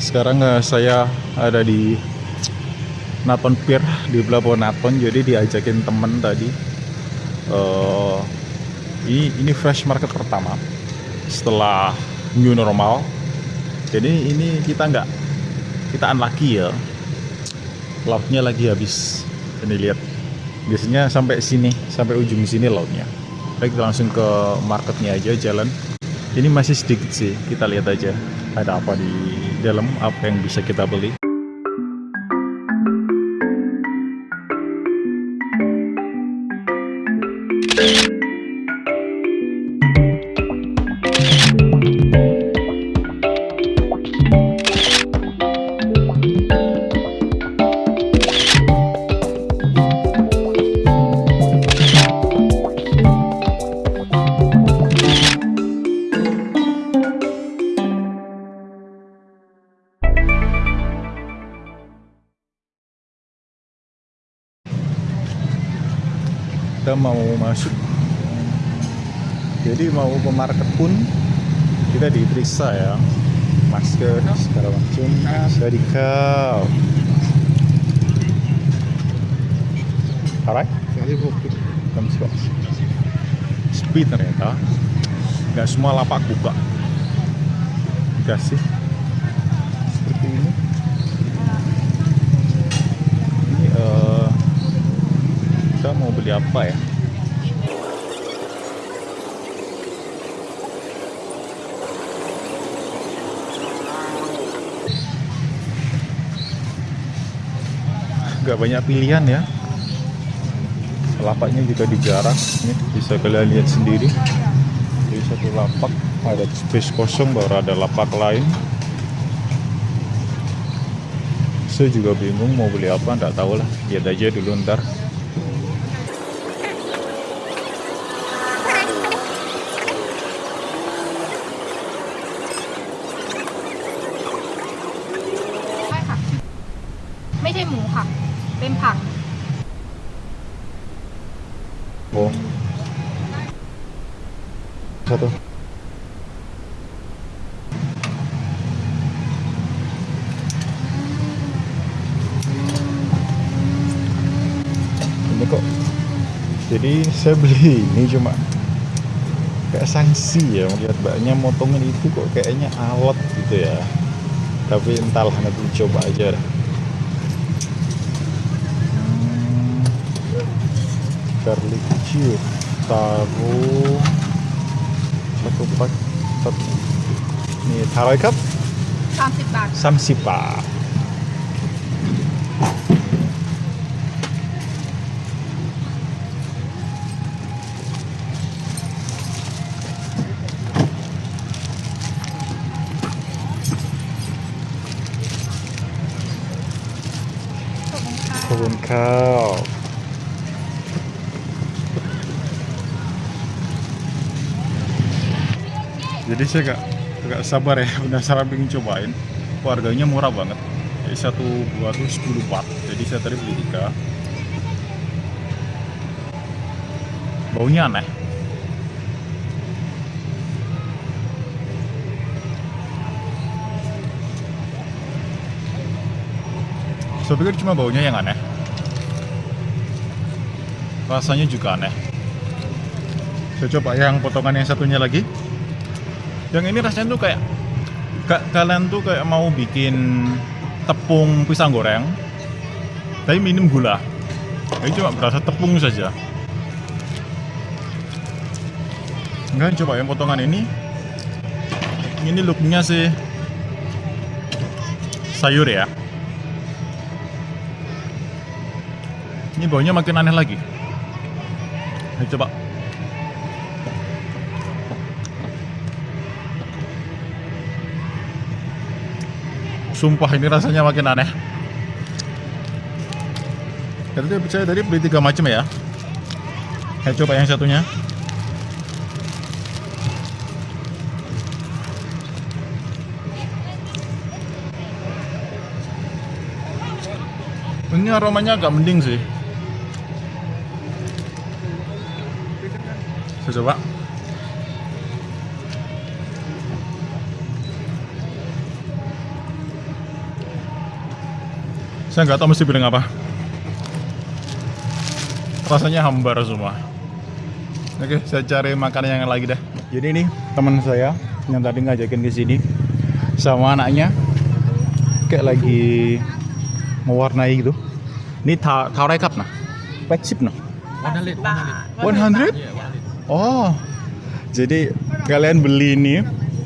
Sekarang eh, saya ada di Naton Pier di Pelabuhan Naton. Jadi diajakin temen tadi. eh ini ini fresh market pertama setelah new normal. Jadi ini kita nggak kita unlucky ya. Lautnya lagi habis. Ini lihat. Biasanya sampai sini, sampai ujung sini lautnya. Baik kita langsung ke marketnya aja jalan. Ini masih sedikit sih, kita lihat aja ada apa di dalam, apa yang bisa kita beli. Kita mau masuk, jadi mau ke market pun kita diperiksa ya, masker segala macam. Dari kau. Alright. Speed ternyata, nggak semua lapak buka. Dikasih ini. Ini eh, kita mau beli apa ya? Gak banyak pilihan ya. Lapaknya juga dijarah. Ini bisa kalian lihat sendiri. Jadi satu lapak ada space kosong baru ada lapak lain. Saya juga bingung mau beli apa, nggak tahu lah. Lihat aja dulu ntar. ไม่ใช่หมูค่ะ เป็นผัก Oh. Satu. Ini kok. Jadi saya beli ini cuma kayak sanksi ya melihat mbaknya motongin itu kok kayaknya alot gitu ya. Tapi entahlah nanti coba aja dah. garlic cube taruh satu pak satu ini taruh cup 30 บาท samsipa kebun kau jadi saya gak, gak sabar ya penasaran pengen cobain. Harganya murah banget. Jadi satu buah tuh 10 baht jadi saya tadi beli tiga. Baunya aneh. Saya pikir cuma baunya yang aneh. Rasanya juga aneh. Saya coba yang potongan yang satunya lagi yang ini rasanya tuh kayak ka- kalian tuh kayak mau bikin tepung pisang goreng tapi minim gula. Ini cuma berasa tepung saja. Enggak coba yang potongan ini. Ini looknya sih sayur ya. Ini baunya makin aneh lagi. Ayo coba Sumpah ini rasanya makin aneh. Dia percaya tadi beli tiga macam ya. Saya coba yang satunya. Ini aromanya agak mending sih. Saya coba. Saya nggak tahu mesti bilang apa. Rasanya hambar semua. Oke, saya cari makanan yang lagi dah. Jadi ini teman saya yang tadi ngajakin ke sini sama anaknya kayak lagi mewarnai gitu. Ini ta taurai cup nah. Pack chip nah. 100, 100. 100? Oh. Jadi kalian beli ini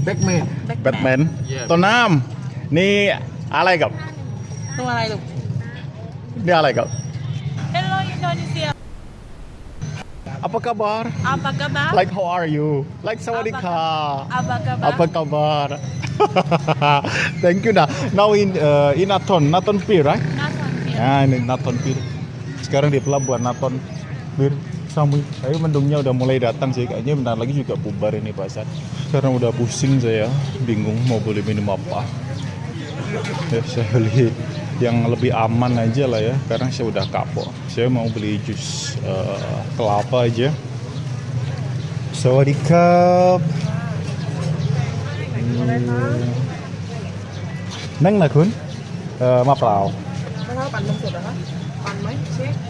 Backman. Batman. Yes. Tonam. Ini alay kap. ตัวอะไรลูก ini alay kap. Hello Indonesia Apa kabar? apa kabar Like how are you? Like sawadika. apa kabar Apa kabar? Thank you dah. Now in uh, in Naton, Naton Pier, right? Nason Ya, ini Naton Pier. Sekarang di pelabuhan Naton Pier. Samui. Tapi mendungnya udah mulai datang sih. Kayaknya bentar lagi juga bubar ini pasar. Karena udah pusing saya, bingung mau beli minum apa. Ya, saya beli yang lebih aman aja lah ya. Karena saya udah kapok. Saya mau beli jus uh, kelapa aja. Sawadee cup. Hmm. Neng nakun, khốn uh, Mập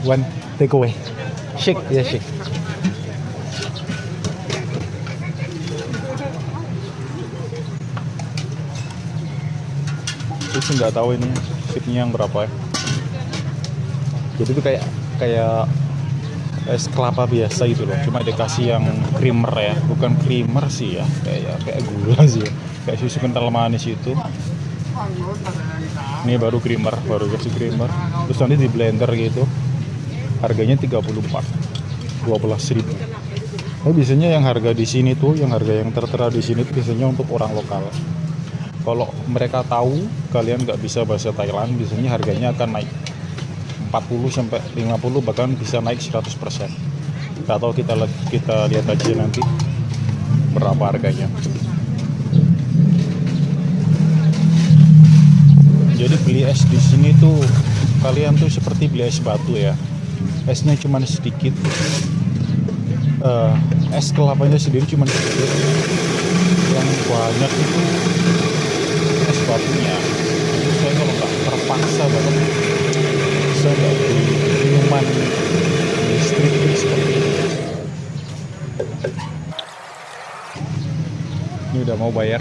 One take away. Shake, yeah shake. Itu nggak tahu ini shipnya yang berapa ya. Jadi itu kayak kayak es kelapa biasa gitu loh. Cuma dikasih yang creamer ya, bukan creamer sih ya, kayak kayak gula sih ya. Kayak susu kental manis itu. Ini baru creamer, baru kasih creamer. Terus nanti di blender gitu. Harganya 34. 12.000 ribu. Oh, biasanya yang harga di sini tuh, yang harga yang tertera di sini biasanya untuk orang lokal. Kalau mereka tahu kalian nggak bisa bahasa Thailand, biasanya harganya akan naik 40 sampai 50 bahkan bisa naik 100%. Nggak tahu kita kita lihat aja nanti berapa harganya. Jadi beli es di sini tuh kalian tuh seperti beli es batu ya. Esnya cuma sedikit. Eh, es kelapanya sendiri cuma sedikit. Yang banyak itu es batunya. Jadi saya kalau nggak terpaksa banget, saya nggak beli minuman di street food seperti ini. Ini udah mau bayar.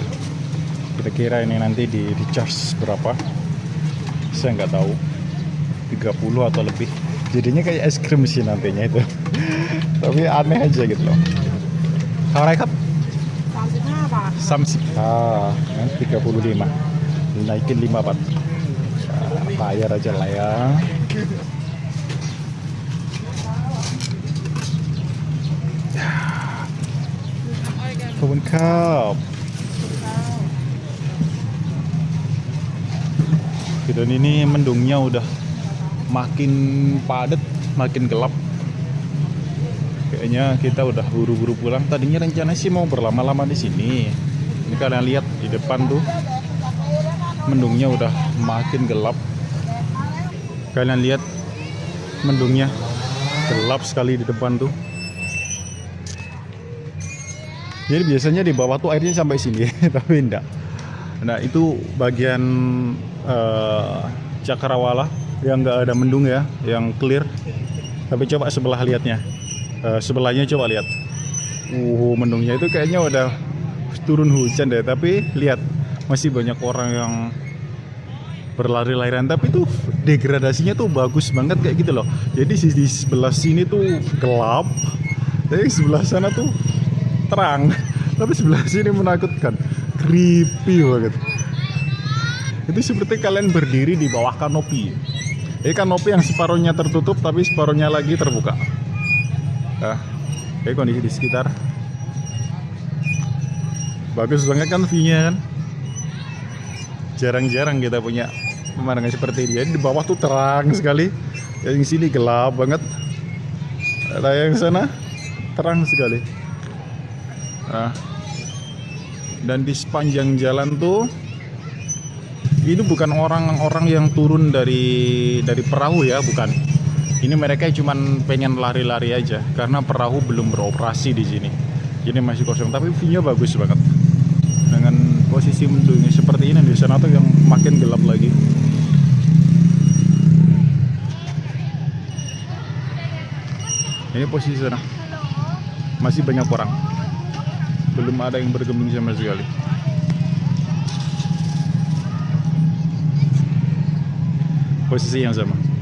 Kita kira ini nanti di charge berapa? Saya nggak tahu. 30 atau lebih. Jadinya kayak es krim sih nantinya itu. Tapi aneh aja gitu loh. Kalau rekap samsi. Ah, kan 35 naikin 5 bat ya, bayar aja lah ya. ya. Kebun kap. Dan ini mendungnya udah makin padat, makin gelap. Kayaknya kita udah buru-buru pulang. Tadinya rencana sih mau berlama-lama di sini. Ini kalian lihat di depan tuh mendungnya udah makin gelap. Kalian lihat mendungnya gelap sekali di depan tuh. Jadi biasanya di bawah tuh airnya sampai sini, tapi enggak. Nah itu bagian eh, cakrawala yang enggak ada mendung ya, yang clear. Tapi coba sebelah lihatnya, Eh, sebelahnya coba lihat. Uh, mendungnya itu kayaknya udah turun hujan deh. Tapi lihat masih banyak orang yang berlari-larian. Tapi tuh degradasinya tuh bagus banget kayak gitu loh. Jadi di di sebelah sini tuh gelap, tapi sebelah sana tuh terang tapi sebelah sini menakutkan creepy banget itu seperti kalian berdiri di bawah kanopi. Ini kanopi yang separuhnya tertutup tapi separuhnya lagi terbuka. Nah ini kondisi di sekitar. Bagus banget kan view-nya kan? Jarang-jarang kita punya pemandangan seperti ini di bawah tuh terang sekali. Yang sini gelap banget. Nah yang sana? Terang sekali. Nah, dan di sepanjang jalan tuh ini bukan orang-orang yang turun dari dari perahu ya bukan. Ini mereka cuma pengen lari-lari aja karena perahu belum beroperasi di sini. Jadi masih kosong tapi view-nya bagus banget. Dengan posisi mendung seperti ini di sana tuh yang makin gelap lagi. Ini posisi sana. Masih banyak orang. Belum ada yang bergembung sama sekali. Posisi yang sama.